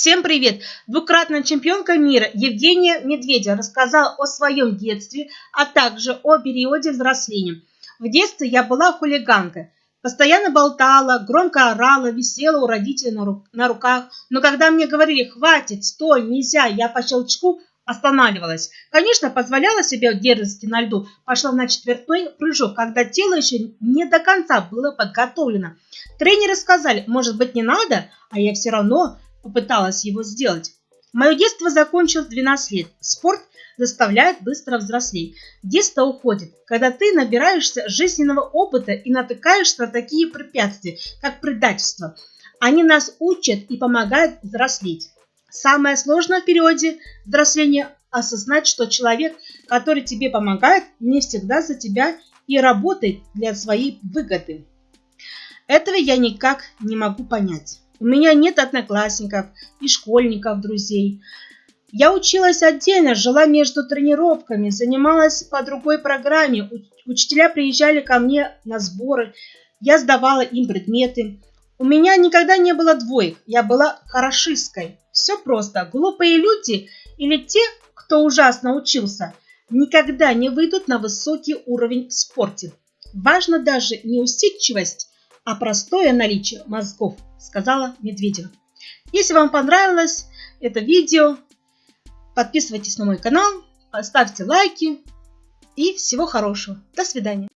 Всем привет! Двукратная чемпионка мира Евгения Медведева рассказала о своем детстве, а также о периоде взросления. В детстве я была хулиганкой. Постоянно болтала, громко орала, висела у родителей на, ру на руках. Но когда мне говорили «хватит, стой, нельзя», я по щелчку останавливалась. Конечно, позволяла себе дерзости на льду. Пошла на четвертной прыжок, когда тело еще не до конца было подготовлено. Тренеры сказали, может быть не надо, а я все равно попыталась его сделать. Мое детство закончилось 12 лет. Спорт заставляет быстро взрослеть. Детство уходит, когда ты набираешься жизненного опыта и натыкаешься на такие препятствия, как предательство. Они нас учат и помогают взрослеть. Самое сложное в периоде взросления – осознать, что человек, который тебе помогает, не всегда за тебя и работает для своей выгоды. Этого я никак не могу понять. У меня нет одноклассников и школьников, друзей. Я училась отдельно, жила между тренировками, занималась по другой программе. Учителя приезжали ко мне на сборы, я сдавала им предметы. У меня никогда не было двоек, я была хорошисткой. Все просто. Глупые люди или те, кто ужасно учился, никогда не выйдут на высокий уровень в спорте. Важно даже не усидчивость, а простое наличие мозгов, сказала Медведева. Если вам понравилось это видео, подписывайтесь на мой канал, ставьте лайки и всего хорошего. До свидания.